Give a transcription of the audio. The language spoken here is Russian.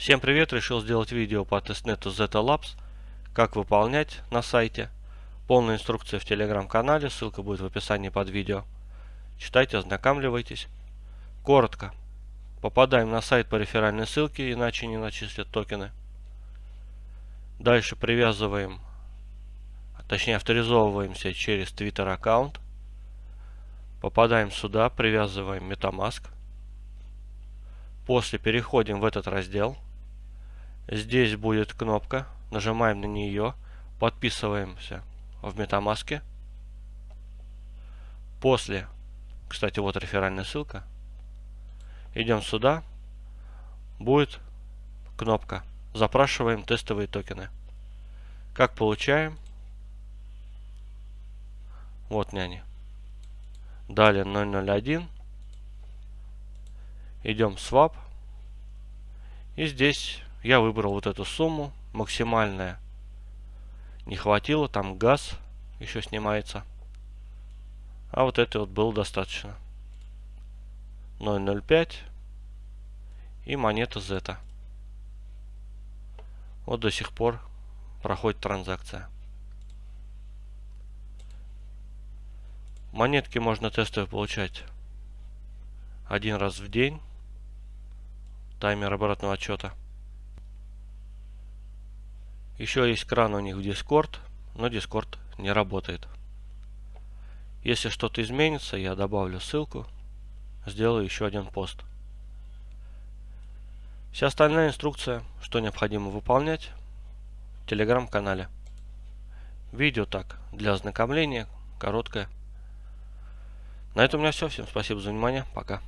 Всем привет! Решил сделать видео по тестнету Zeta Labs. Как выполнять на сайте. Полная инструкция в телеграм-канале, ссылка будет в описании под видео. Читайте, ознакомливайтесь. Коротко. Попадаем на сайт по реферальной ссылке, иначе не начислят токены. Дальше привязываем, точнее авторизовываемся через Twitter аккаунт. Попадаем сюда, привязываем MetaMask. После переходим в этот раздел. Здесь будет кнопка. Нажимаем на нее. Подписываемся в MetaMask. После, кстати, вот реферальная ссылка. Идем сюда. Будет кнопка. Запрашиваем тестовые токены. Как получаем? Вот няни. Далее 001 идем в swap. И здесь я выбрал вот эту сумму, максимальная. Не хватило, там газ еще снимается. А вот это вот было достаточно. 0.05 и монета Z. Вот до сих пор проходит транзакция. Монетки можно тестовые получать один раз в день. Таймер обратного отчета. Еще есть кран у них в Discord, но Discord не работает. Если что-то изменится, я добавлю ссылку, сделаю еще один пост. Вся остальная инструкция, что необходимо выполнять, в телеграм-канале. Видео так, для ознакомления, короткое. На этом у меня все. Всем спасибо за внимание. Пока.